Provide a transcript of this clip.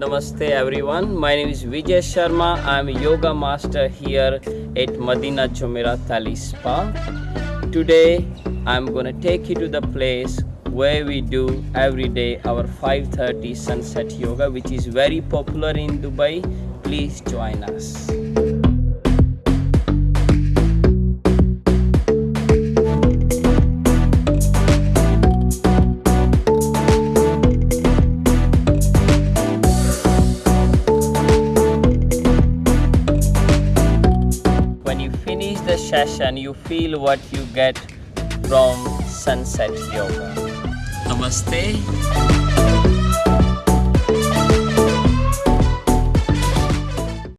Namaste everyone. My name is Vijay Sharma. I'm a yoga master here at Madinat Jumeirah Talise Spa. Today I'm going to take you to the place where we do every day our 5:30 sunset yoga which is very popular in Dubai. Please join us. Finish the session you feel what you get from sunset yoga. Namaste